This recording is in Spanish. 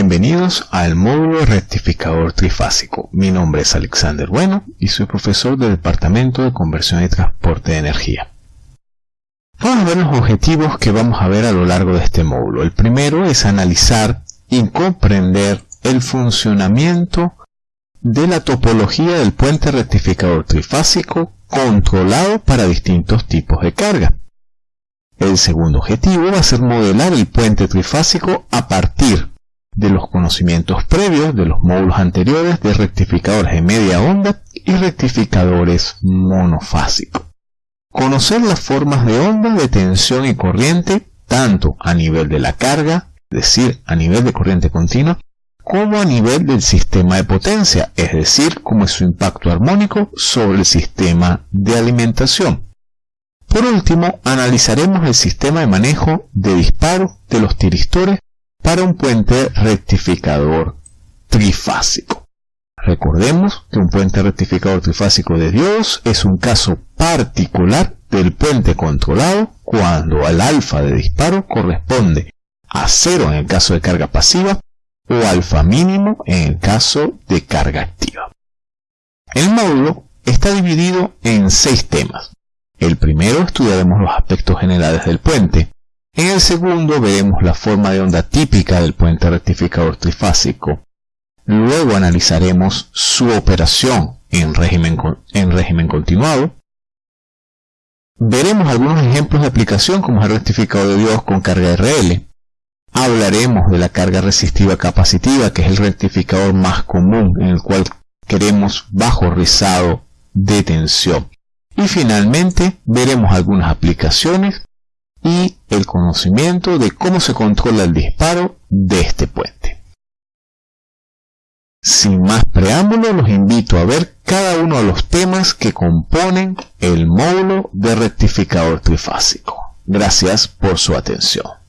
bienvenidos al módulo rectificador trifásico. Mi nombre es Alexander Bueno y soy profesor del Departamento de Conversión y Transporte de Energía. Vamos a ver los objetivos que vamos a ver a lo largo de este módulo. El primero es analizar y comprender el funcionamiento de la topología del puente rectificador trifásico controlado para distintos tipos de carga. El segundo objetivo va a ser modelar el puente trifásico a partir de los conocimientos previos de los módulos anteriores de rectificadores de media onda y rectificadores monofásicos. Conocer las formas de onda de tensión y corriente tanto a nivel de la carga, es decir, a nivel de corriente continua, como a nivel del sistema de potencia, es decir, como es su impacto armónico sobre el sistema de alimentación. Por último, analizaremos el sistema de manejo de disparo de los tiristores para un puente rectificador trifásico. Recordemos que un puente rectificador trifásico de diodos es un caso particular del puente controlado cuando al alfa de disparo corresponde a cero en el caso de carga pasiva o alfa mínimo en el caso de carga activa. El módulo está dividido en seis temas. El primero estudiaremos los aspectos generales del puente. En el segundo veremos la forma de onda típica del puente rectificador trifásico. Luego analizaremos su operación en régimen, en régimen continuado. Veremos algunos ejemplos de aplicación como el rectificador de Dios con carga RL. Hablaremos de la carga resistiva capacitiva, que es el rectificador más común en el cual queremos bajo rizado de tensión. Y finalmente veremos algunas aplicaciones y el conocimiento de cómo se controla el disparo de este puente. Sin más preámbulo, los invito a ver cada uno de los temas que componen el módulo de rectificador trifásico. Gracias por su atención.